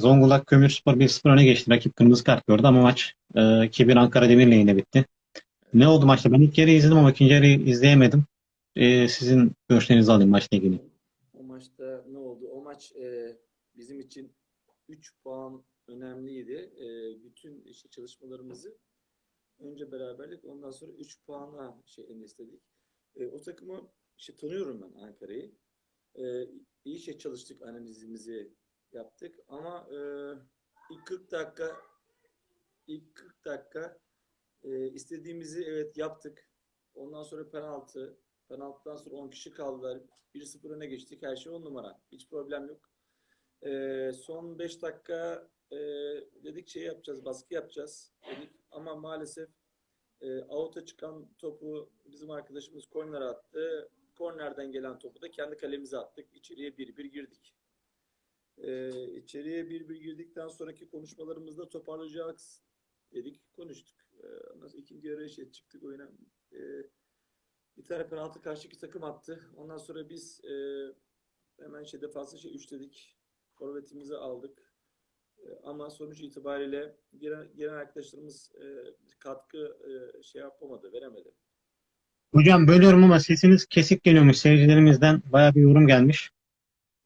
Zonguldak Kömürspor 1-0 öne geçti. Rakip kırmızı kart gördü ama maç e, 2-1 Ankara Demir lehine bitti. Ne oldu maçta? Ben ilk yarıyı izledim ama ikinci yarıyı izleyemedim. E, sizin görüşlerinizi alayım maçla ilgili. O maçta ne oldu? O maç e, bizim için 3 puan önemliydi. E, bütün işte çalışmalarımızı önce beraberlik ondan sonra 3 puana şey endeksledik. E, o takımı işte tanıyorum ben Ankara'yı. E, iyi şey çalıştık, analizimizi yaptık ama e, ilk 40 dakika ilk 40 dakika e, istediğimizi evet yaptık. Ondan sonra penaltı. Penaltıdan sonra 10 kişi kaldılar. 1-0 öne geçtik. Her şey 10 numara. Hiç problem yok. E, son 5 dakika e, dedik şey yapacağız, baskı yapacağız dedik. Ama maalesef e, out'a çıkan topu bizim arkadaşımız korner attı. Kornerden gelen topu da kendi kalemize attık. İçeriye 1-1 girdik. Ee, içeriye 1-1 girdikten sonraki konuşmalarımızda toparlayacağız dedik. Konuştuk. Ee, ondan ikinci yarı şey çıktık oyuna. Ee, bir tane penaltı karşı iki takım attı. Ondan sonra biz e, hemen şey defansı şey üçledik. Forvetimizi aldık. Ee, ama sonuç itibariyle gelen, gelen arkadaşlarımız e, katkı e, şey yapamadı, veremedi. Hocam bölüyorum ama sesiniz kesik geliyormuş seyircilerimizden. Bayağı bir yorum gelmiş.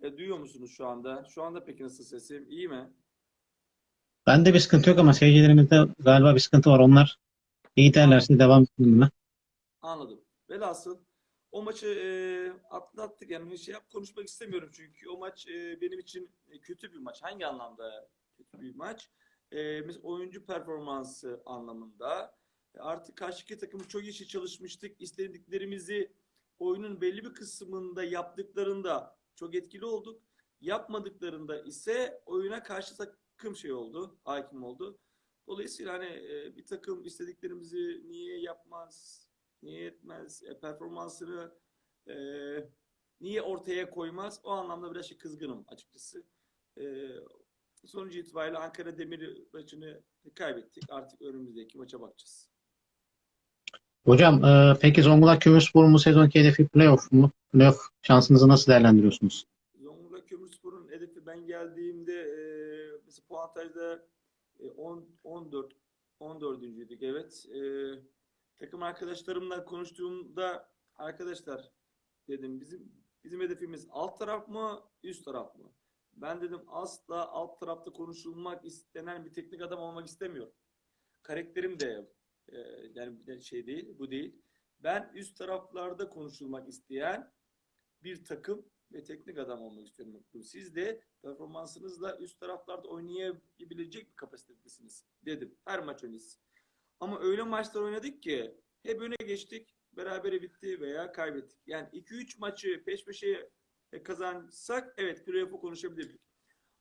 E, duyuyor musunuz şu anda? Şu anda peki nasıl sesim? İyi mi? Bende bir sıkıntı yok ama seyircilerimizde galiba bir sıkıntı var. Onlar iyi derlerse devam edelim mi? Anladım. Velhasıl o maçı e, atlattık. Yani şey yap konuşmak istemiyorum çünkü o maç e, benim için e, kötü bir maç. Hangi anlamda kötü bir maç? E, mesela oyuncu performansı anlamında. E, artık karşıki takım çok iyi çalışmıştık. İstediklerimizi oyunun belli bir kısmında yaptıklarında çok etkili olduk. Yapmadıklarında ise oyuna karşı takım şey oldu, hakim oldu. Dolayısıyla hani e, bir takım istediklerimizi niye yapmaz, niye etmez, e, performansını e, niye ortaya koymaz o anlamda biraz şey kızgınım açıkçası. E, sonucu itibariyle Ankara Demir maçını kaybettik. Artık önümüzdeki maça bakacağız. Hocam e, peki Zonguldak Kömürspor'un bu sezonki hedefi playoff mu? Playoff şansınızı nasıl değerlendiriyorsunuz? Zonguldak Kömürspor'un hedefi ben geldiğimde e, mesela puantajda e, 10, 14 14. evet. E, takım arkadaşlarımla konuştuğumda arkadaşlar dedim bizim bizim hedefimiz alt taraf mı üst taraf mı? Ben dedim asla alt tarafta konuşulmak istenen bir teknik adam olmak istemiyorum. Karakterim de e, yani şey değil, bu değil. Ben üst taraflarda konuşulmak isteyen bir takım ve teknik adam olmak istiyorum. Siz de performansınızla üst taraflarda oynayabilecek bir kapasitedesiniz dedim. Her maç öncesi. Ama öyle maçlar oynadık ki hep öne geçtik, berabere bitti veya kaybettik. Yani 2-3 maçı peş peşe kazansak evet playoff'u konuşabilirdik.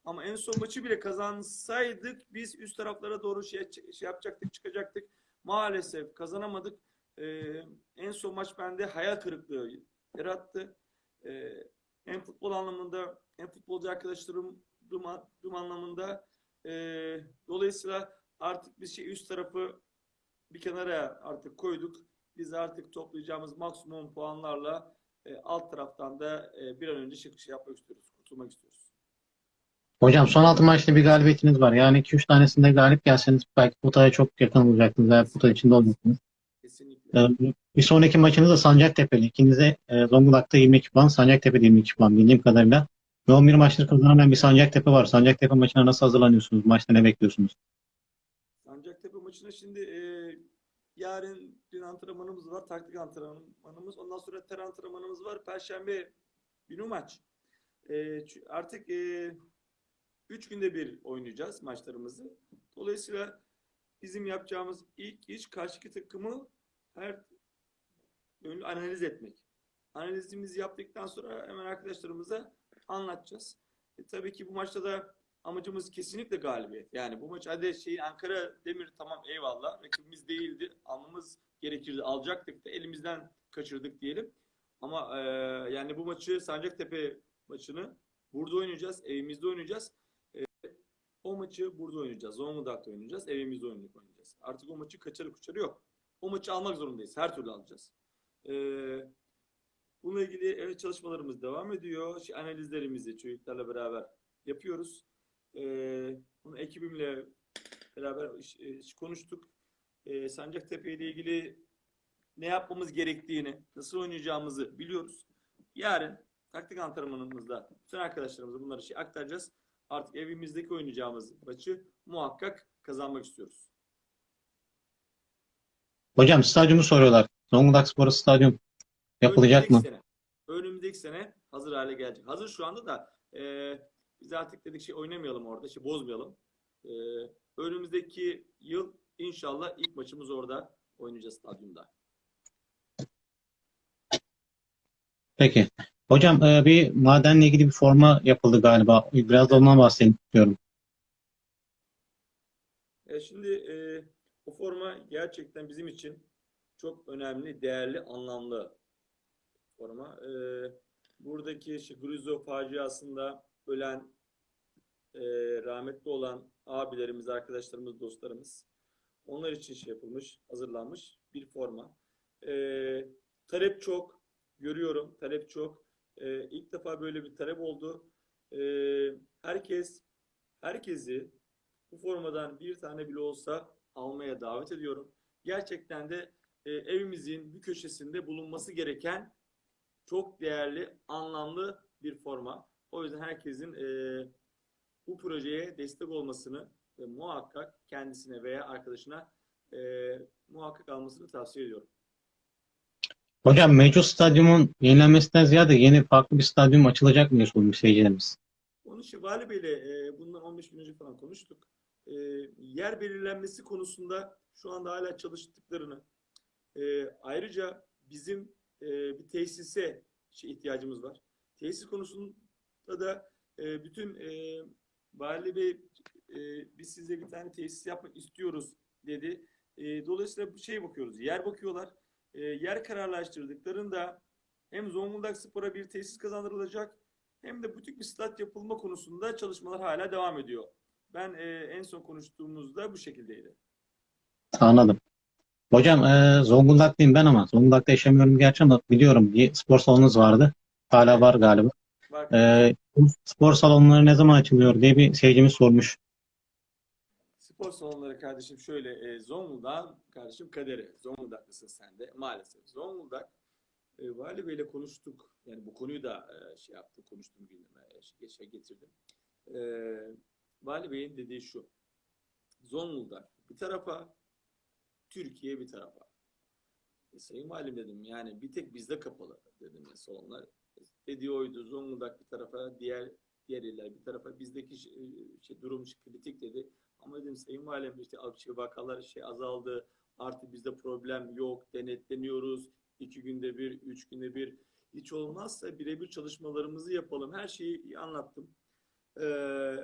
Ama en son maçı bile kazansaydık biz üst taraflara doğru şey, şey yapacaktık, çıkacaktık. Maalesef kazanamadık. Ee, en son maç bende hayal kırıklığı yarattı. Ee, hem futbol anlamında hem futbolcu arkadaşlarım anlamında e, dolayısıyla artık biz şey üst tarafı bir kenara artık koyduk. Biz artık toplayacağımız maksimum puanlarla e, alt taraftan da e, bir an önce çıkış yapmak istiyoruz. Kurtulmak istiyoruz. Hocam son 6 maçta bir galibiyetiniz var. Yani 2-3 tanesinde galip gelseniz belki potaya çok yakın olacaktınız. Eğer pota içinde olacaktınız. Ee, bir sonraki maçınız da Sancaktepe'li. İkinize e, Zonguldak'ta 22 puan, Sancaktepe'de 22 puan bildiğim kadarıyla. Ve 11 maçları kazanamayan bir Sancaktepe var. Sancaktepe maçına nasıl hazırlanıyorsunuz? Maçta ne bekliyorsunuz? Sancaktepe maçına şimdi e, yarın dün antrenmanımız var. Taktik antrenmanımız. Ondan sonra ter antrenmanımız var. Perşembe günü maç. E, artık e, günde bir oynayacağız maçlarımızı. Dolayısıyla bizim yapacağımız ilk iş karşıki takımı her yönlü analiz etmek. Analizimizi yaptıktan sonra hemen arkadaşlarımıza anlatacağız. E, tabii ki bu maçta da amacımız kesinlikle galibiyet. Yani bu maç hadi şey Ankara Demir tamam eyvallah rakibimiz değildi. Almamız gerekirdi. Alacaktık da elimizden kaçırdık diyelim. Ama e, yani bu maçı Sancaktepe maçını burada oynayacağız. Evimizde oynayacağız. E, o maçı burada oynayacağız. Zonguldak'ta oynayacağız. Evimizde oynayacağız. Artık o maçı kaçarı kuçarı yok. O maçı almak zorundayız. Her türlü alacağız. Ee, bununla ilgili evet, çalışmalarımız devam ediyor. Şey, analizlerimizi çocuklarla beraber yapıyoruz. Ee, ekibimle beraber iş- e, iş konuştuk. E, Sancaktepe ile ilgili ne yapmamız gerektiğini, nasıl oynayacağımızı biliyoruz. Yarın taktik antrenmanımızda bütün arkadaşlarımıza bunları şey aktaracağız. Artık evimizdeki oynayacağımız maçı muhakkak kazanmak istiyoruz. Hocam stadyumu soruyorlar. Zonguldak Spor Stadyum yapılacak mı? Önümüzdeki Sene, önümüzdeki sene hazır hale gelecek. Hazır şu anda da e, biz artık dedik şey oynamayalım orada, şey bozmayalım. E, önümüzdeki yıl inşallah ilk maçımız orada oynayacağız stadyumda. Peki. Hocam e, bir madenle ilgili bir forma yapıldı galiba. Biraz da ondan bahsedeyim istiyorum. E, şimdi e, gerçekten bizim için çok önemli, değerli, anlamlı forma. E, buradaki işte Gruzo faciasında ölen, e, rahmetli olan abilerimiz, arkadaşlarımız, dostlarımız onlar için şey yapılmış, hazırlanmış bir forma. E, talep çok, görüyorum talep çok. E, ilk defa böyle bir talep oldu. E, herkes, herkesi bu formadan bir tane bile olsa almaya davet ediyorum. Gerçekten de e, evimizin bir köşesinde bulunması gereken çok değerli, anlamlı bir forma. O yüzden herkesin e, bu projeye destek olmasını ve muhakkak kendisine veya arkadaşına e, muhakkak almasını tavsiye ediyorum. Hocam mevcut stadyumun yenilenmesinden ziyade yeni farklı bir stadyum açılacak mı diye sormuş seyircilerimiz. Onun için Vali Bey'le e, bundan 15 gün önce falan konuştuk. E, yer belirlenmesi konusunda şu anda hala çalıştıklarını, e, ayrıca bizim e, bir tesise şey ihtiyacımız var. Tesis konusunda da e, bütün e, Vali Bey e, biz size bir tane tesis yapmak istiyoruz dedi. E, dolayısıyla bu şeye bakıyoruz. Yer bakıyorlar. E, yer kararlaştırdıklarında hem Zonguldak Spor'a bir tesis kazandırılacak hem de butik bir stat yapılma konusunda çalışmalar hala devam ediyor. Ben e, en son konuştuğumuzda bu şekildeydi. Anladım. Hocam e, Zonguldaklıyım ben ama Zonguldak'ta yaşamıyorum gerçi ama biliyorum bir spor salonunuz vardı. Hala var galiba. Var. E, spor salonları ne zaman açılıyor diye bir seyircimiz sormuş. Spor salonları kardeşim şöyle e, Zonguldak kardeşim kaderi. Zonguldaklısın sen de maalesef. Zonguldak e, Vali Bey'le konuştuk. Yani bu konuyu da e, şey yaptı, konuştum gündeme, e, şey getirdim. E, Vali Bey'in dediği şu. Zonguldak bir tarafa, Türkiye bir tarafa. E, Sayın Valim dedim yani bir tek bizde kapalı dedim ya salonlar. Dediği oydu Zonguldak bir tarafa, diğer diğer iller bir tarafa. Bizdeki şey, şey, durum kritik dedi. Ama dedim Sayın Valim işte şey, vakalar şey azaldı. Artık bizde problem yok. Denetleniyoruz. iki günde bir, üç günde bir. Hiç olmazsa birebir çalışmalarımızı yapalım. Her şeyi anlattım. Ee,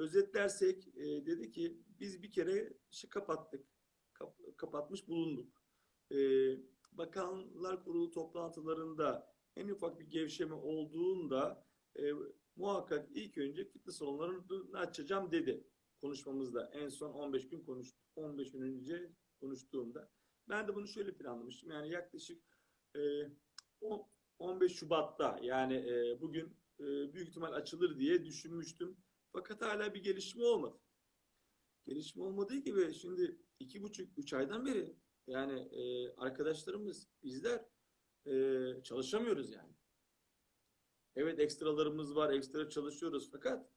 özetlersek e, dedi ki biz bir kere işi kapattık. Kap- kapatmış bulunduk. Ee, Bakanlar Kurulu toplantılarında en ufak bir gevşeme olduğunda e, muhakkak ilk önce fitness salonlarını açacağım dedi konuşmamızda. En son 15 gün konuş 15 gün önce konuştuğumda. Ben de bunu şöyle planlamıştım. Yani yaklaşık e, on- 15 Şubat'ta yani e, bugün e, büyük ihtimal açılır diye düşünmüştüm. Fakat hala bir gelişme olmadı. Gelişme olmadığı gibi şimdi iki buçuk, üç aydan beri yani e, arkadaşlarımız, bizler e, çalışamıyoruz yani. Evet ekstralarımız var, ekstra çalışıyoruz fakat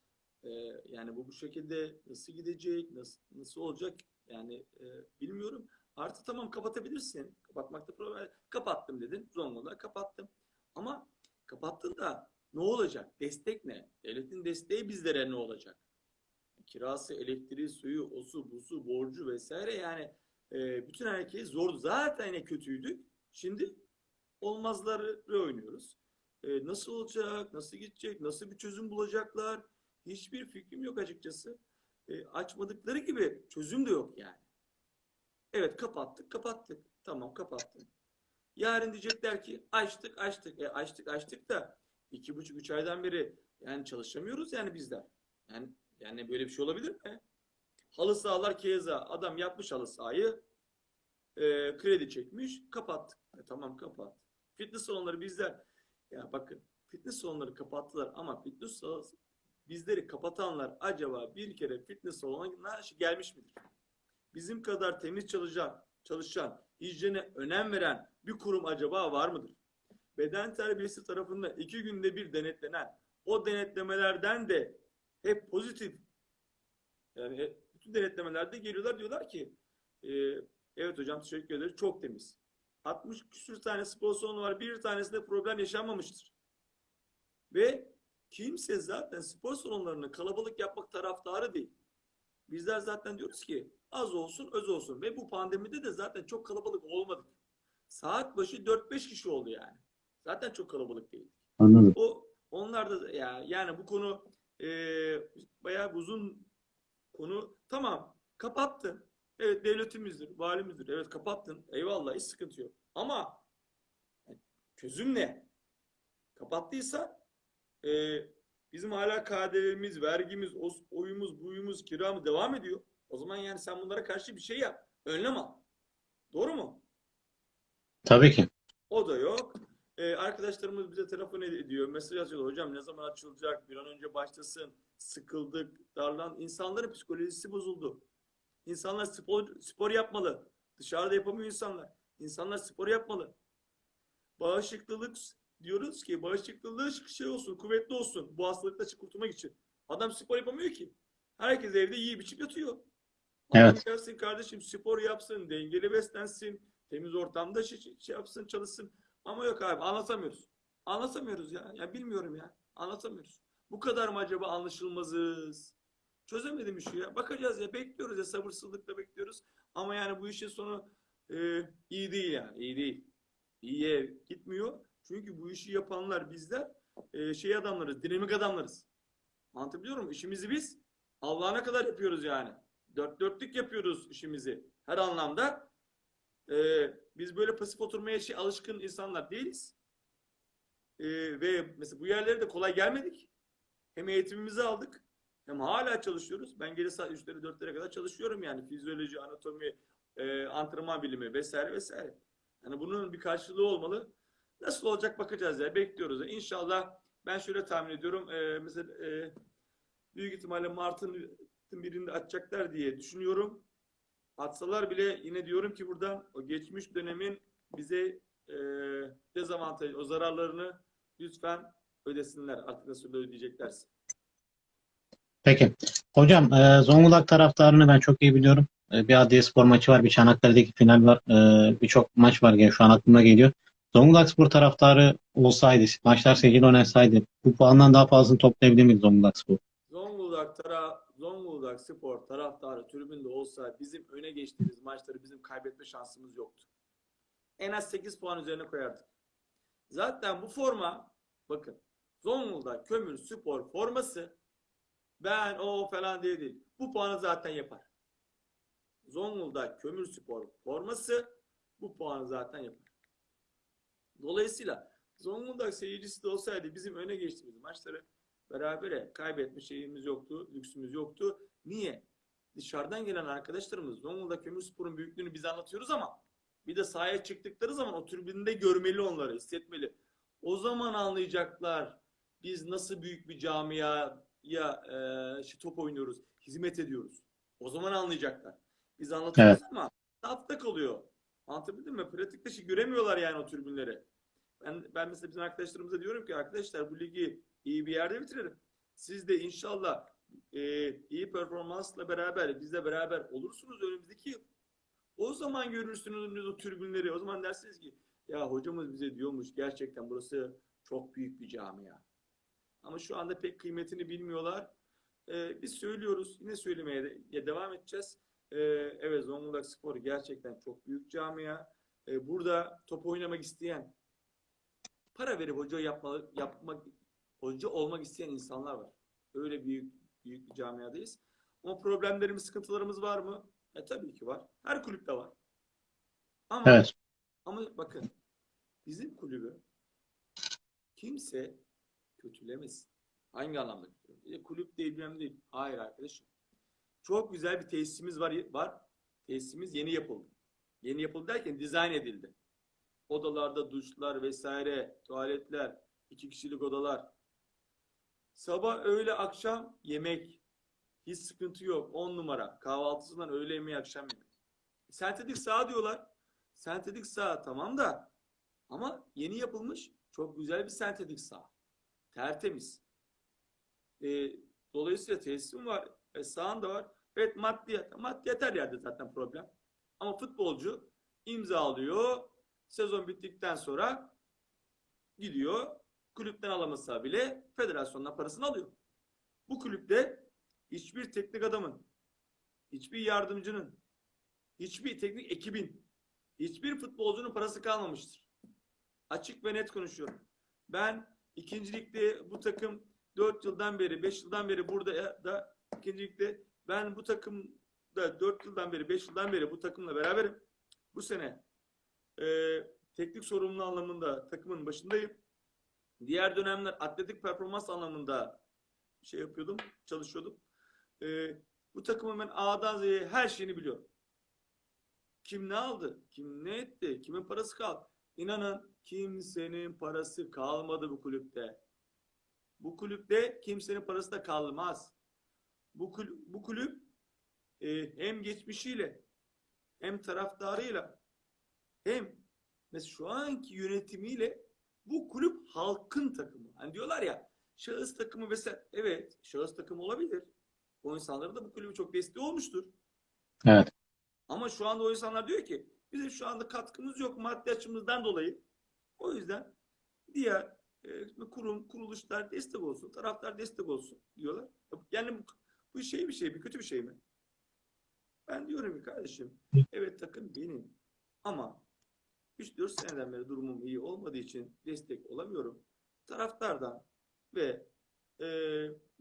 e, yani bu bu şekilde nasıl gidecek, nasıl nasıl olacak yani e, bilmiyorum. Artı tamam kapatabilirsin. Kapatmakta problem. Kapattım dedin. Zonguldak kapattım. Ama kapattın da ne olacak? Destek ne? Devletin desteği bizlere ne olacak? Kirası, elektriği, suyu, osu, busu, borcu vesaire yani e, bütün herkes zordu. Zaten yine kötüydük. Şimdi olmazları oynuyoruz. E, nasıl olacak? Nasıl gidecek? Nasıl bir çözüm bulacaklar? Hiçbir fikrim yok açıkçası. E, açmadıkları gibi çözüm de yok yani. Evet kapattık, kapattık. Tamam kapattık. Yarın diyecekler ki açtık, açtık. E, açtık, açtık da iki buçuk, üç aydan beri yani çalışamıyoruz yani bizler. Yani yani böyle bir şey olabilir mi? Halı sahalar keza adam yapmış halı sahayı e, kredi çekmiş kapattık. E, tamam kapat. Fitness salonları bizler ya bakın fitness salonları kapattılar ama fitness sal- bizleri kapatanlar acaba bir kere fitness salonuna gelmiş midir? Bizim kadar temiz çalışan, çalışan, hijyene önem veren bir kurum acaba var mıdır? Beden terbiyesi tarafından iki günde bir denetlenen o denetlemelerden de hep pozitif yani bütün denetlemelerde geliyorlar diyorlar ki e, evet hocam teşekkür ederiz çok temiz. 60 küsür tane spor salonu var bir tanesinde problem yaşanmamıştır. Ve kimse zaten spor salonlarını kalabalık yapmak taraftarı değil. Bizler zaten diyoruz ki az olsun öz olsun ve bu pandemide de zaten çok kalabalık olmadık. Saat başı 4-5 kişi oldu yani. Zaten çok kalabalık değil. Anladım. O onlar da ya yani bu konu e, bayağı uzun konu. Tamam kapattın. Evet devletimizdir, valimizdir. Evet kapattın. Eyvallah hiç sıkıntı yok. Ama çözüm ne? Kapattıysa e, bizim hala KDV'miz, vergimiz, os- oyumuz, buyumuz, kiramız devam ediyor. O zaman yani sen bunlara karşı bir şey yap. Önlem al. Doğru mu? Tabii ki. O da yok. Ee, arkadaşlarımız bize telefon ed- ediyor. Mesaj atıyorlar. Hocam ne zaman açılacak? Bir an önce başlasın. Sıkıldık, darlan. İnsanların psikolojisi bozuldu. İnsanlar spor, spor yapmalı. Dışarıda yapamıyor insanlar. İnsanlar spor yapmalı. Bağışıklılık diyoruz ki bağışıklığı şey olsun, kuvvetli olsun. Bu hastalıkla kurtulmak için. Adam spor yapamıyor ki. Herkes evde yiyip içip yatıyor. Evet. gelsin kardeşim spor yapsın, dengeli beslensin, temiz ortamda şey, şey yapsın, çalışsın. Ama yok abi anlatamıyoruz. Anlatamıyoruz ya. Ya bilmiyorum ya. Anlatamıyoruz. Bu kadar mı acaba anlaşılmazız? Çözemedim işi ya. Bakacağız ya. Bekliyoruz ya. Sabırsızlıkla bekliyoruz. Ama yani bu işin sonu e, iyi değil yani. iyi değil. İyiye gitmiyor. Çünkü bu işi yapanlar bizler e, şey adamlarız. Dinamik adamlarız. Anlatabiliyor muyum? İşimizi biz Allah'ına kadar yapıyoruz yani. Dört dörtlük yapıyoruz işimizi. Her anlamda. Ee, biz böyle pasif oturmaya şey, alışkın insanlar değiliz. Ee, ve mesela bu yerlere de kolay gelmedik. Hem eğitimimizi aldık hem hala çalışıyoruz. Ben gece saat 3'lere 4'lere kadar çalışıyorum yani. Fizyoloji, anatomi, e, antrenman bilimi vesaire vesaire. Yani bunun bir karşılığı olmalı. Nasıl olacak bakacağız ya. Bekliyoruz. ya. İnşallah ben şöyle tahmin ediyorum. e, mesela e, büyük ihtimalle Mart'ın birinde açacaklar diye düşünüyorum. Atsalar bile yine diyorum ki buradan o geçmiş dönemin bize e, dezavantaj, o zararlarını lütfen ödesinler. Artık nasıl ödeyeceklerse. Peki. Hocam e, Zonguldak taraftarını ben çok iyi biliyorum. E, bir Adliye Spor maçı var, bir Çanakkale'deki final var. E, Birçok maç var yani şu an aklıma geliyor. Zonguldak Spor taraftarı olsaydı, maçlar seyirciyle oynasaydı bu puandan daha fazlasını toplayabilir miydi Zonguldak Spor? Zonguldak tara Zonguldak Spor taraftarı tribünde olsa bizim öne geçtiğimiz maçları bizim kaybetme şansımız yoktu. En az 8 puan üzerine koyardık. Zaten bu forma bakın Zonguldak Kömür Spor forması ben o falan diye değil. Bu puanı zaten yapar. Zonguldak Kömür Spor forması bu puanı zaten yapar. Dolayısıyla Zonguldak seyircisi de olsaydı bizim öne geçtiğimiz maçları berabere kaybetme şeyimiz yoktu, lüksümüz yoktu. Niye? Dışarıdan gelen arkadaşlarımız Zonguldak Kömürspor'un büyüklüğünü biz anlatıyoruz ama bir de sahaya çıktıkları zaman o tribünde görmeli onları, hissetmeli. O zaman anlayacaklar biz nasıl büyük bir camiaya e, şey, top oynuyoruz, hizmet ediyoruz. O zaman anlayacaklar. Biz anlatıyoruz ama safta kalıyor. Anlatabildim mi? Pratikte şey göremiyorlar yani o tribünleri. Ben, ben mesela bizim arkadaşlarımıza diyorum ki arkadaşlar bu ligi iyi bir yerde bitirelim. Siz de inşallah e, iyi performansla beraber bizle beraber olursunuz önümüzdeki yıl. O zaman görürsünüz o tribünleri. O zaman dersiniz ki ya hocamız bize diyormuş gerçekten burası çok büyük bir camia. Ama şu anda pek kıymetini bilmiyorlar. E, biz söylüyoruz. Yine söylemeye de, ya devam edeceğiz. E, evet Zonguldak Spor gerçekten çok büyük camia. E, burada top oynamak isteyen para verip hoca yapmalı, yapmak hoca olmak isteyen insanlar var. Öyle büyük büyük bir camiadayız. Ama problemlerimiz, sıkıntılarımız var mı? E tabii ki var. Her kulüpte var. Ama Evet. ama bakın bizim kulübü kimse kötülemesin. Hangi anlamda kötülemesin? E, kulüp değil bilmem değil. Hayır arkadaşım. Çok güzel bir tesisimiz var. var. Tesisimiz yeni yapıldı. Yeni yapıldı derken dizayn edildi. Odalarda duşlar vesaire, tuvaletler, iki kişilik odalar. Sabah, öğle, akşam yemek. Hiç sıkıntı yok. 10 numara. Kahvaltısından öğle yemeği, akşam yemeği. Sentetik saha diyorlar. Sentetik saha tamam da ama yeni yapılmış çok güzel bir sentetik saha. Tertemiz. Ee, dolayısıyla tesisim var. E, sahan da var. Evet maddiyat. Maddiyat her yerde zaten problem. Ama futbolcu imzalıyor. Sezon bittikten sonra gidiyor. Kulüpten alamasa bile federasyondan parasını alıyor. Bu kulüpte hiçbir teknik adamın, hiçbir yardımcının, hiçbir teknik ekibin, hiçbir futbolcunun parası kalmamıştır. Açık ve net konuşuyorum. Ben ikincilikte bu takım 4 yıldan beri, 5 yıldan beri burada da ikincilikte ben bu takımda 4 yıldan beri, 5 yıldan beri bu takımla beraberim. Bu sene e, teknik sorumlu anlamında takımın başındayım. Diğer dönemler atletik performans anlamında şey yapıyordum, çalışıyordum. E, bu takımın ben A'dan Z'ye her şeyini biliyorum. Kim ne aldı? Kim ne etti? Kimin parası kaldı? İnanın kimsenin parası kalmadı bu kulüpte. Bu kulüpte kimsenin parası da kalmaz. Bu kulüp, bu kulüp e, hem geçmişiyle hem taraftarıyla hem mesela şu anki yönetimiyle bu kulüp halkın takımı. Hani diyorlar ya şahıs takımı vesaire. Evet şahıs takımı olabilir. O insanların da bu kulübü çok desteği olmuştur. Evet. Ama şu anda o insanlar diyor ki bizim şu anda katkımız yok maddi açımızdan dolayı. O yüzden diğer e, kurum, kuruluşlar destek olsun, taraftar destek olsun diyorlar. Yani bu, bu şey bir şey, bir kötü bir şey mi? Ben diyorum ki kardeşim, evet takım benim. Ama 3-4 seneden beri durumum iyi olmadığı için destek olamıyorum. Taraftardan ve e,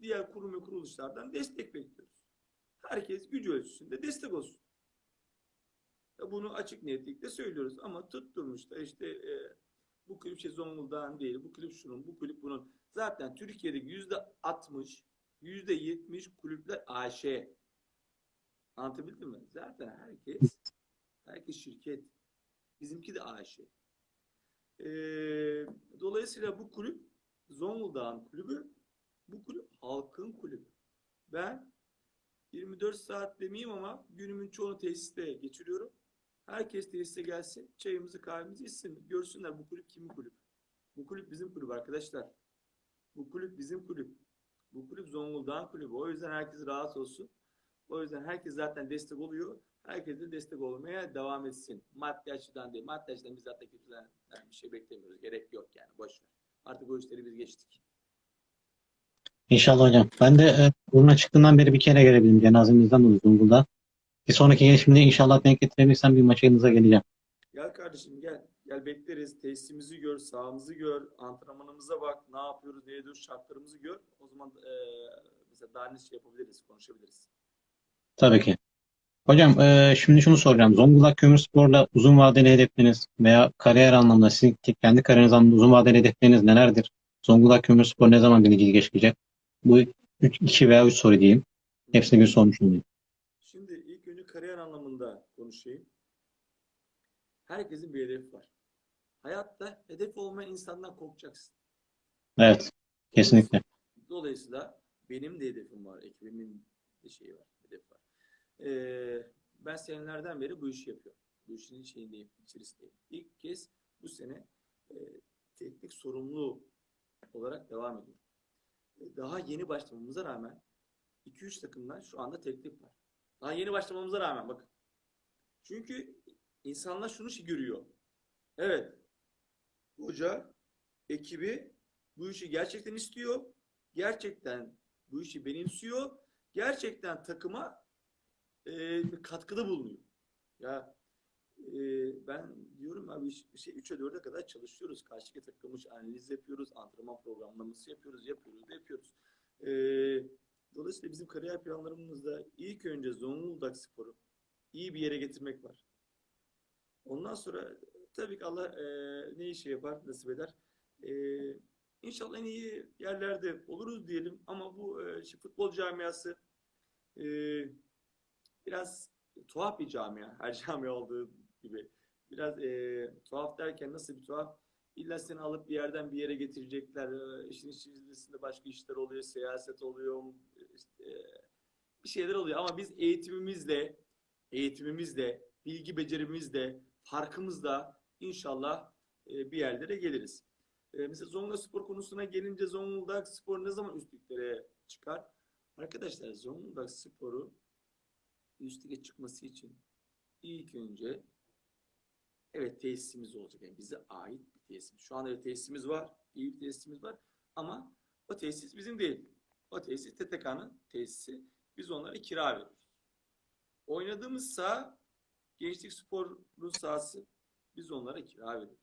diğer kurum ve kuruluşlardan destek bekliyoruz. Herkes gücü ölçüsünde destek olsun. Bunu açık niyetlikle söylüyoruz ama tutturmuş da işte e, bu kulüp şey Zonguldak'ın değil, bu kulüp şunun, bu kulüp bunun. Zaten Türkiye'deki yüzde 60, yüzde 70 kulüpler AŞ. Anlatabildim mi? Zaten herkes, herkes şirket. Bizimki de AŞ. Ee, dolayısıyla bu kulüp Zonguldak'ın kulübü, bu kulüp halkın kulübü. Ben 24 saat demeyeyim ama günümün çoğunu tesiste geçiriyorum. Herkes tesise gelsin, çayımızı kahvemizi içsin. Görsünler bu kulüp kimin kulüp. Bu kulüp bizim kulüp arkadaşlar. Bu kulüp bizim kulüp. Bu kulüp Zonguldak'ın kulübü. O yüzden herkes rahat olsun. O yüzden herkes zaten destek oluyor. Herkes de destek olmaya devam etsin. Maddi açıdan değil. Maddi açıdan biz zaten kimseden bir şey beklemiyoruz. Gerek yok yani. Boş ver. Artık o işleri biz geçtik. İnşallah hocam. Ben de e, buruna çıktığından beri bir kere gelebildim. Cenazemizden dolayı Zonguldak'a. Bir sonraki gelişimde inşallah denk getirebilirsem bir maça yanınıza geleceğim. Gel kardeşim gel. Gel bekleriz. Tesisimizi gör, sahamızı gör, antrenmanımıza bak. Ne yapıyoruz, ne ediyoruz, şartlarımızı gör. O zaman e, mesela daha ne şey yapabiliriz, konuşabiliriz. Tabii ki. Hocam e, şimdi şunu soracağım. Zonguldak Kömürspor'la uzun vadeli hedefleriniz veya kariyer anlamında sizin kendi kariyeriniz anlamında uzun vadeli hedefleriniz nelerdir? Zonguldak Kömürspor ne zaman bir ligi geçecek? Bu 2 veya 3 soru diyeyim. Hepsini bir sormuş olayım. Şimdi ilk önce kariyer anlamında konuşayım. Herkesin bir hedefi var. Hayatta hedef olmayan insandan korkacaksın. Evet. Kesinlikle. Dolayısıyla benim de hedefim var. Ekibimin de şeyi var. Ee, ben senelerden beri bu işi yapıyorum. Bu işin şeyindeyim, içerisindeyim. İlk kez bu sene e, teknik sorumlu olarak devam ediyorum. E, Daha yeni başlamamıza rağmen 2-3 takımdan şu anda teklif var. Daha yeni başlamamıza rağmen bakın. Çünkü insanlar şunu şey görüyor. Evet. Hoca, ekibi bu işi gerçekten istiyor. Gerçekten bu işi benimsiyor. Gerçekten takıma e, katkıda bulunuyor. Ya e, ben diyorum abi şey 3'e 4'e kadar çalışıyoruz. Karşıya takılmış analiz yapıyoruz. Antrenman programlaması yapıyoruz. Yapıyoruz da yapıyoruz. E, dolayısıyla bizim kariyer planlarımızda ilk önce Zonguldak Spor'u iyi bir yere getirmek var. Ondan sonra tabii ki Allah e, ne işi yapar, nasip eder. E, inşallah en iyi yerlerde oluruz diyelim ama bu e, futbol camiası e, biraz tuhaf bir camia. Her camia olduğu gibi. Biraz e, tuhaf derken nasıl bir tuhaf? İlla seni alıp bir yerden bir yere getirecekler. Ee, İşin içerisinde başka işler oluyor, siyaset oluyor, işte, e, bir şeyler oluyor. Ama biz eğitimimizle, eğitimimizle, bilgi becerimizle, farkımızla inşallah e, bir yerlere geliriz. E, Mesela Zonguldak spor konusuna gelince Zonguldak spor ne zaman üstlüklere çıkar? Arkadaşlar Zonguldak sporu üstlüğe çıkması için ilk önce evet tesisimiz olacak. Yani bize ait bir tesis. Şu anda bir tesisimiz var. iyi bir tesisimiz var. Ama o tesis bizim değil. O tesis TTK'nın tesisi. Biz onlara kira veriyoruz. Oynadığımız saha gençlik sporu sahası. Biz onlara kira veriyoruz.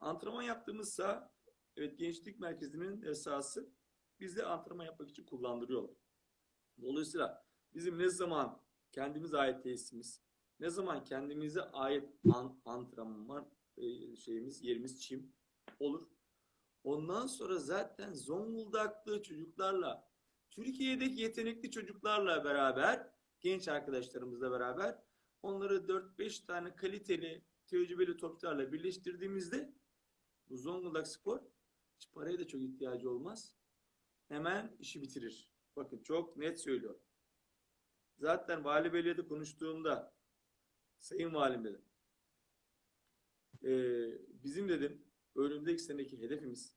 Antrenman yaptığımız saha evet gençlik merkezinin e, sahası. Biz de antrenman yapmak için kullandırıyorlar. Dolayısıyla bizim ne zaman kendimize ait tesisimiz, ne zaman kendimize ait an, antrenman e, şeyimiz, yerimiz çim olur. Ondan sonra zaten Zonguldaklı çocuklarla, Türkiye'deki yetenekli çocuklarla beraber, genç arkadaşlarımızla beraber onları 4-5 tane kaliteli, tecrübeli topçularla birleştirdiğimizde bu Zonguldak Spor hiç paraya da çok ihtiyacı olmaz. Hemen işi bitirir. Bakın çok net söylüyorum. Zaten Vali Bey'le konuştuğumda Sayın Valim dedim. Ee, bizim dedim önümüzdeki seneki hedefimiz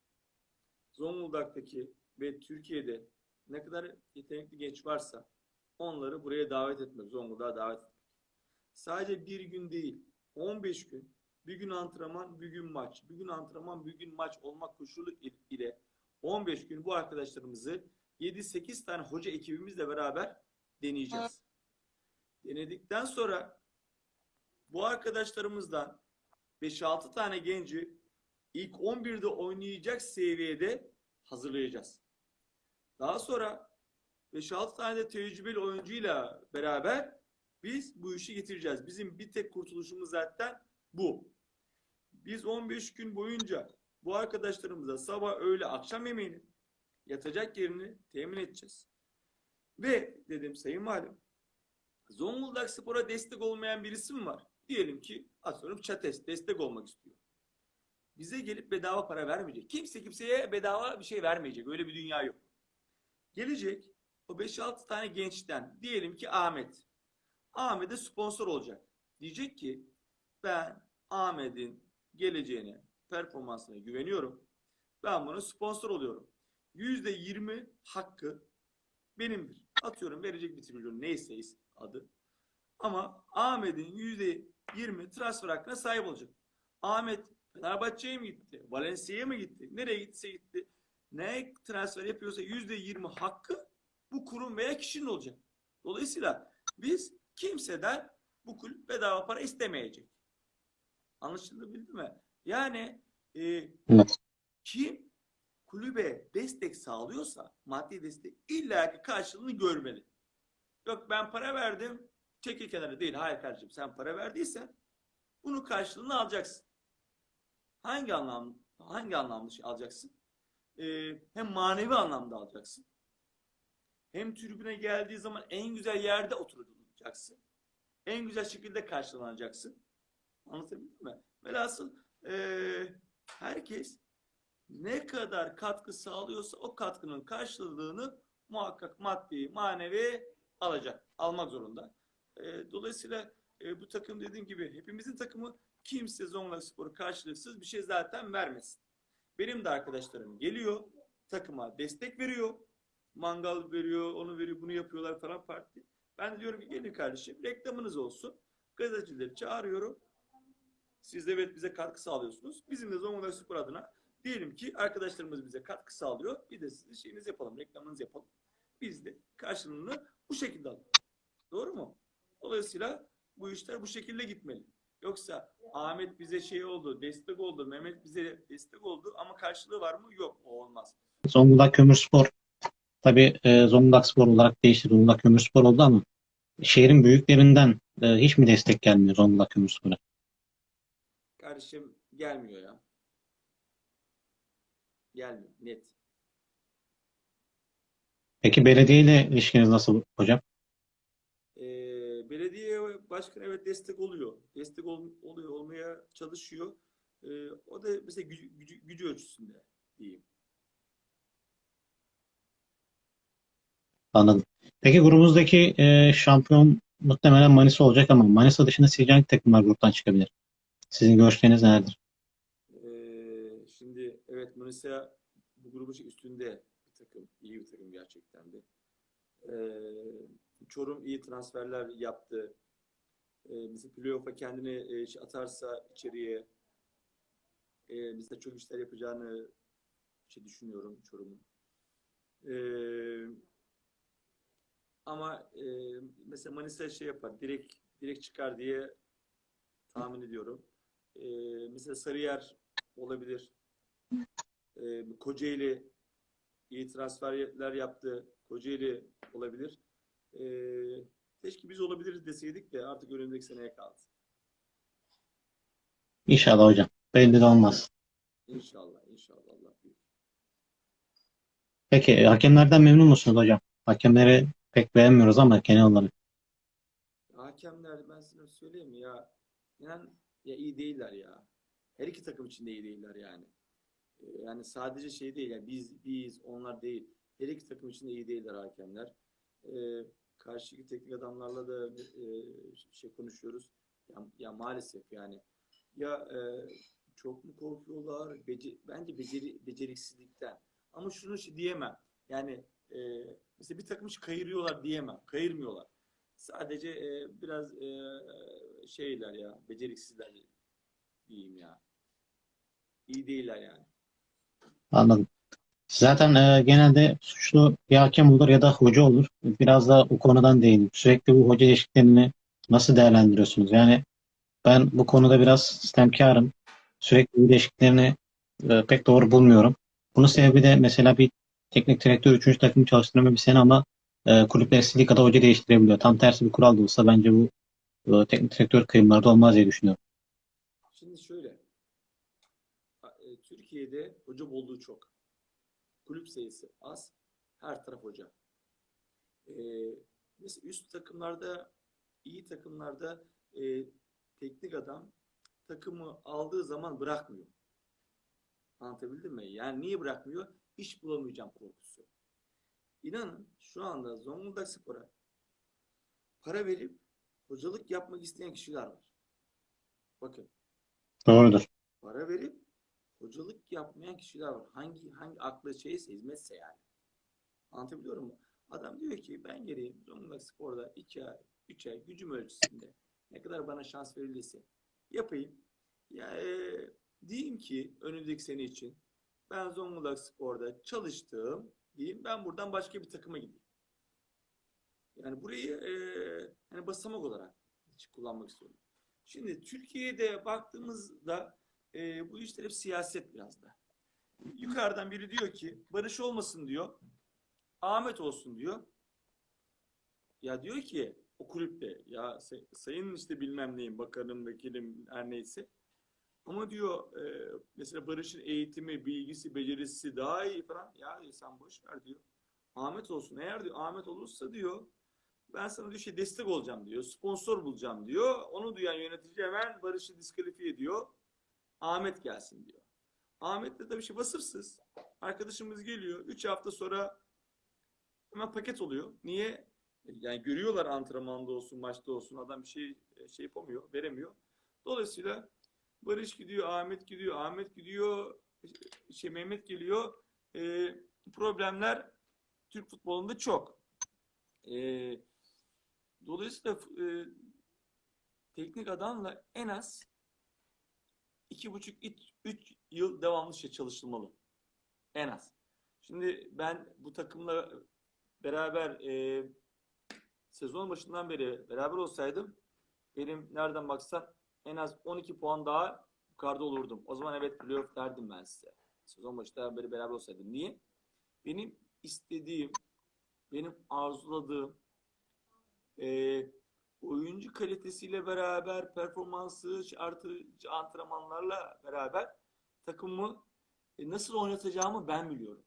Zonguldak'taki ve Türkiye'de ne kadar yetenekli genç varsa onları buraya davet etmek, Zonguldak'a davet etmek. Sadece bir gün değil, 15 gün, bir gün antrenman, bir gün maç, bir gün antrenman, bir gün maç olmak koşulu ile 15 gün bu arkadaşlarımızı 7-8 tane hoca ekibimizle beraber deneyeceğiz. Denedikten sonra bu arkadaşlarımızdan 5-6 tane genci ilk 11'de oynayacak seviyede hazırlayacağız. Daha sonra 5-6 tane de tecrübeli oyuncuyla beraber biz bu işi getireceğiz. Bizim bir tek kurtuluşumuz zaten bu. Biz 15 gün boyunca bu arkadaşlarımıza sabah, öğle, akşam yemeğini yatacak yerini temin edeceğiz. Ve dedim Sayın Valim, Zonguldak Spor'a destek olmayan birisi mi var? Diyelim ki atıyorum Çates destek olmak istiyor. Bize gelip bedava para vermeyecek. Kimse kimseye bedava bir şey vermeyecek. Öyle bir dünya yok. Gelecek o 5-6 tane gençten diyelim ki Ahmet. Ahmet'e sponsor olacak. Diyecek ki ben Ahmet'in geleceğine, performansına güveniyorum. Ben buna sponsor oluyorum. %20 hakkı benimdir. Atıyorum verecek bir trilyon neyse adı. Ama Ahmet'in %20 transfer hakkına sahip olacak. Ahmet Fenerbahçe'ye mi gitti? Valencia'ya mı gitti? Nereye gitse gitti. Ne transfer yapıyorsa %20 hakkı bu kurum veya kişinin olacak. Dolayısıyla biz kimseden bu kulüp bedava para istemeyecek. Anlaşıldı mi? Yani e, kim kulübe destek sağlıyorsa maddi destek illa ki karşılığını görmeli. Yok ben para verdim çekil kenara değil. Hayır kardeşim sen para verdiysen bunun karşılığını alacaksın. Hangi anlam hangi anlamda şey alacaksın? Ee, hem manevi anlamda alacaksın. Hem tribüne geldiği zaman en güzel yerde oturacaksın. En güzel şekilde karşılanacaksın. Anlatabildim mi? Velhasıl ee, herkes ne kadar katkı sağlıyorsa o katkının karşılığını muhakkak maddi, manevi alacak. Almak zorunda. E, dolayısıyla e, bu takım dediğim gibi hepimizin takımı kimse Zonguldak Spor'u karşılıksız bir şey zaten vermesin. Benim de arkadaşlarım geliyor, takıma destek veriyor. Mangal veriyor, onu veriyor, bunu yapıyorlar falan parti. Ben diyorum ki gelin kardeşim reklamınız olsun. Gazetecileri çağırıyorum. Siz de evet bize katkı sağlıyorsunuz. Bizim de Zonguldak Spor adına diyelim ki arkadaşlarımız bize katkı sağlıyor. Bir de sizin şeyinizi yapalım, reklamınızı yapalım. Biz de karşılığını bu şekilde alalım. Doğru mu? Dolayısıyla bu işler bu şekilde gitmeli. Yoksa Ahmet bize şey oldu, destek oldu, Mehmet bize destek oldu ama karşılığı var mı? Yok, o olmaz. Zonguldak Kömürspor tabii e, Zonguldak Spor olarak değişti. Zonguldak Kömürspor oldu ama şehrin büyüklerinden e, hiç mi destek gelmiyor Zonguldak Kömürspor'a? Kardeşim gelmiyor ya. Gelmiyor, net. Peki belediyeyle ilişkiniz nasıl hocam? Ee, belediye başkanı evet destek oluyor. Destek ol- oluyor, olmaya çalışıyor. E, o da mesela gücü, gücü, gücü ölçüsünde diyeyim. Anladım. Peki grubumuzdaki e, şampiyon muhtemelen Manisa olacak ama Manisa dışında sizce hangi takımlar gruptan çıkabilir? Sizin görüşleriniz nelerdir? Manisa bu grubun üstünde bir takım. iyi bir takım gerçekten de. Ee, Çorum iyi transferler yaptı. Ee, mesela playoff'a kendini e, şey atarsa içeriye e, mesela çok işler yapacağını şey düşünüyorum Çorum'un. Ee, ama e, mesela Manisa şey yapar, direkt direkt çıkar diye tahmin ediyorum. Ee, mesela Sarıyer olabilir. Ee, Kocaeli iyi transferler yaptı. Kocaeli olabilir. Ee, keşke biz olabiliriz deseydik de artık önümüzdeki seneye kaldı. İnşallah hocam. Belli de olmaz. İnşallah, inşallah Allah. Peki e, hakemlerden memnun musunuz hocam? Hakemleri pek beğenmiyoruz ama genel olarak. Hakemler ben sana söyleyeyim ya inan ya iyi değiller ya. Her iki takım için de iyi değiller yani. Yani sadece şey değil yani biz biz onlar değil. Her iki takım için de iyi değiller hakemler. Ee, karşıki teknik adamlarla da e, şey konuşuyoruz. Ya, ya maalesef yani ya e, çok mu korkuyorlar? Bece- bence beceri beceriksizlikten. Ama şunu şey diyemem. Yani e, mesela bir takım kayırıyorlar diyemem. Kayırmıyorlar. Sadece e, biraz e, şeyler ya, beceriksizler diyeyim ya. İyi değiller yani. Anladım. Zaten e, genelde suçlu ya hakem olur ya da hoca olur. Biraz da o konudan değineyim. Sürekli bu hoca değişikliklerini nasıl değerlendiriyorsunuz? Yani ben bu konuda biraz sistemkarım. Sürekli bu değişikliklerini e, pek doğru bulmuyorum. Bunun sebebi de mesela bir teknik direktör 3. takımı çalıştırma bir sene ama e, kulüpler istediği kadar hoca değiştirebiliyor. Tam tersi bir kural da olsa bence bu e, teknik direktör kıyımlarda olmaz diye düşünüyorum. Şimdi şöyle. e, Türkiye'de hoca bolluğu çok. Kulüp sayısı az. Her taraf hoca. E, mesela üst takımlarda, iyi takımlarda e, teknik adam takımı aldığı zaman bırakmıyor. Anlatabildim mi? Yani niye bırakmıyor? İş bulamayacağım korkusu. İnanın şu anda Zonguldak Spor'a para verip hocalık yapmak isteyen kişiler var. Bakın Doğrudur. para verip hocalık yapmayan kişiler var. Hangi hangi aklı şeyse hizmetse yani. Anlatabiliyor muyum? Adam diyor ki ben geleyim Zonguldak Spor'da 2 ay, 3 ay gücüm ölçüsünde ne kadar bana şans verilirse yapayım. Ya e, diyeyim ki önümüzdeki sene için ben Zonguldak Spor'da çalıştım diyeyim ben buradan başka bir takıma gideyim. Yani burayı e, yani basamak olarak kullanmak istiyorum. Şimdi Türkiye'de baktığımızda e, bu işler hep siyaset biraz da. Yukarıdan biri diyor ki Barış olmasın diyor. Ahmet olsun diyor. Ya diyor ki o kulüpte ya say- sayın işte bilmem neyin bakanım, vekilim her neyse. Ama diyor e, mesela Barış'ın eğitimi, bilgisi, becerisi daha iyi falan. Ya diyor, sen boş ver diyor. Ahmet olsun. Eğer diyor Ahmet olursa diyor ben sana diyor şey destek olacağım diyor. Sponsor bulacağım diyor. Onu duyan yönetici hemen Barış'ı diskalifiye ediyor. Ahmet gelsin diyor. Ahmet de tabii şey vasıfsız. Arkadaşımız geliyor. 3 hafta sonra hemen paket oluyor. Niye? Yani görüyorlar antrenmanda olsun, maçta olsun. Adam bir şey şey yapamıyor, veremiyor. Dolayısıyla Barış gidiyor, Ahmet gidiyor, Ahmet gidiyor, şey Mehmet geliyor. Ee, problemler Türk futbolunda çok. Ee, dolayısıyla e, teknik adamla en az iki buçuk, üç, üç yıl devamlı şey çalışılmalı. En az. Şimdi ben bu takımla beraber e, sezon başından beri beraber olsaydım benim nereden baksan en az 12 puan daha yukarıda olurdum. O zaman evet playoff derdim ben size. Sezon başından beri beraber olsaydım. Niye? Benim istediğim, benim arzuladığım e, oyuncu kalitesiyle beraber performansı artırıcı antrenmanlarla beraber takımı e, nasıl oynatacağımı ben biliyorum.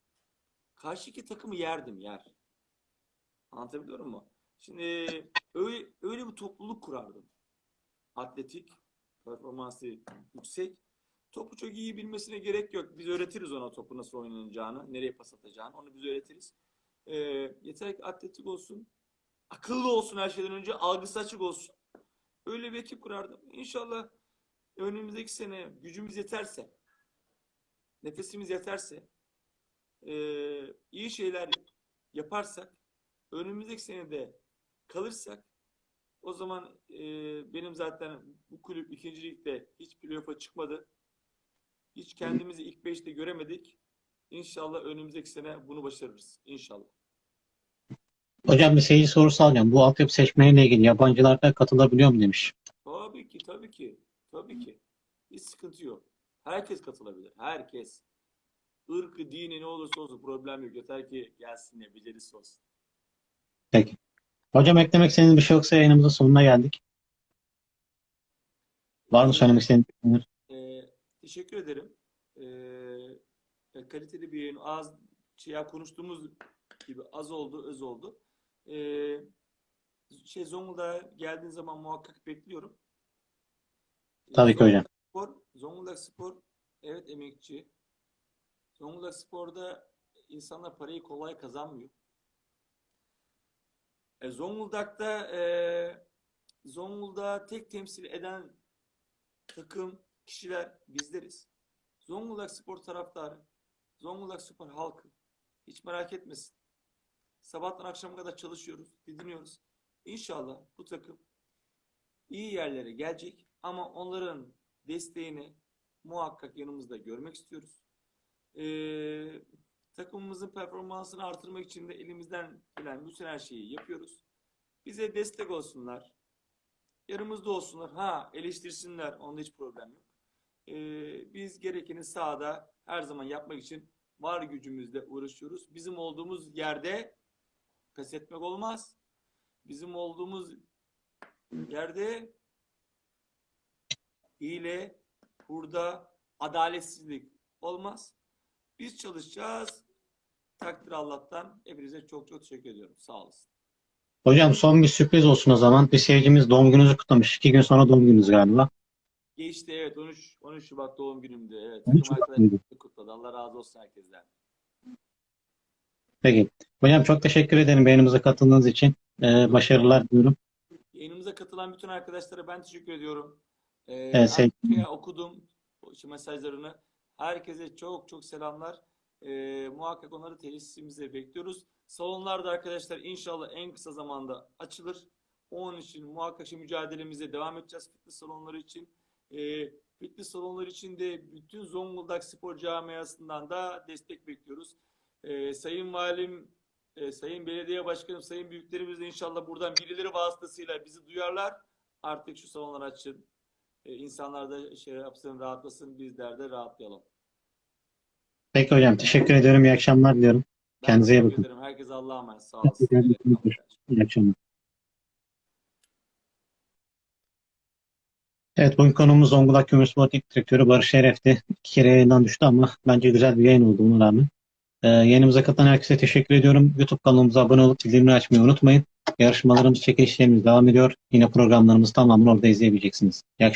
Karşıki takımı yerdim yer. Anlatabiliyor muyum? Şimdi öyle, öyle bir topluluk kurardım. Atletik, performansı yüksek topu çok iyi bilmesine gerek yok. Biz öğretiriz ona topu nasıl oynanacağını, nereye pas atacağını. Onu biz öğretiriz. Ee, yeter ki atletik olsun. Akıllı olsun her şeyden önce. Algısı açık olsun. Öyle bir ekip kurardım. İnşallah önümüzdeki sene gücümüz yeterse, nefesimiz yeterse, ee, iyi şeyler yaparsak, önümüzdeki senede kalırsak, o zaman e, benim zaten bu kulüp ikinci ligde hiç playoff'a çıkmadı. Hiç kendimizi ilk beşte göremedik. İnşallah önümüzdeki sene bunu başarırız. İnşallah. Hocam bir seyirci sorusu alacağım. Bu altyapı seçmeniyle ilgili yabancılar da katılabiliyor mu demiş. Tabii ki, tabii ki. Tabii ki. Hiç sıkıntı yok. Herkes katılabilir. Herkes. Irkı, dini ne olursa olsun problem yok. Yeter ki gelsin ya, becerisi olsun. Peki. Hocam eklemek istediğiniz bir şey yoksa yayınımızın sonuna geldik. Var mı söylemek istediğiniz? Ee, teşekkür ederim. Ee, kaliteli bir yayın. Az şey konuştuğumuz gibi az oldu, öz oldu. Ee, şey Zonguldak'a geldiğin zaman muhakkak bekliyorum. Ee, Tabii ki hocam. Spor, Zonguldak Spor evet emekçi. Zonguldak Spor'da insanlar parayı kolay kazanmıyor. E, Zonguldak'ta e, Zonguldak'ı tek temsil eden takım, kişiler bizleriz. Zonguldak Spor taraftarı, Zonguldak Spor halkı hiç merak etmesin. Sabahtan akşama kadar çalışıyoruz, didiniyoruz. İnşallah bu takım iyi yerlere gelecek ama onların desteğini muhakkak yanımızda görmek istiyoruz. Ee, takımımızın performansını artırmak için de elimizden gelen bütün her şeyi yapıyoruz. Bize destek olsunlar. Yanımızda olsunlar. Ha eleştirsinler. Onda hiç problem yok. Ee, biz gerekeni sahada her zaman yapmak için var gücümüzle uğraşıyoruz. Bizim olduğumuz yerde pes etmek olmaz. Bizim olduğumuz yerde hile, hurda, adaletsizlik olmaz. Biz çalışacağız. Takdir Allah'tan. Hepinize çok çok teşekkür ediyorum. Sağ olasın. Hocam son bir sürpriz olsun o zaman. Bir seyircimiz doğum gününüzü kutlamış. İki gün sonra doğum gününüz galiba. Geçti evet 13 13 Şubat doğum günümdü. Evet. 13 Takım arkadaşlarım kutladı. Allah razı olsun herkesten. Peki. Hocam çok teşekkür ederim beğenimize katıldığınız için. Ee, başarılar diliyorum. Yayınımıza katılan bütün arkadaşlara ben teşekkür ediyorum. Ee, Evet, sevgili- herkese okudum şu mesajlarını. Herkese çok çok selamlar. Ee, muhakkak onları tesisimize bekliyoruz. Salonlarda arkadaşlar inşallah en kısa zamanda açılır. Onun için muhakkak şimdi mücadelemize devam edeceğiz fitness salonları için. Ee, fitness salonları için de bütün Zonguldak Spor Camiası'ndan da destek bekliyoruz. Ee, Sayın Valim, e, Sayın Belediye Başkanım, Sayın Büyüklerimiz de inşallah buradan birileri vasıtasıyla bizi duyarlar. Artık şu salonları açın. Ee, insanlar da şey yapsın, rahatlasın, bizler de rahatlayalım. Peki hocam teşekkür ediyorum. İyi akşamlar diliyorum. Ben Kendinize iyi bakın. ederim. Herkese Allah'a emanet. Sağ olasın. İyi akşamlar. Evet, bugün konuğumuz Zonguldak Kömürspor Teknik Direktörü Barış Şeref'ti. İki kere yayından düştü ama bence güzel bir yayın oldu buna rağmen. Ee, yayınımıza katılan herkese teşekkür ediyorum. YouTube kanalımıza abone olup bildirimleri açmayı unutmayın. Yarışmalarımız, çekilişlerimiz devam ediyor. Yine programlarımızı tamamen orada izleyebileceksiniz. İyi akşamlar.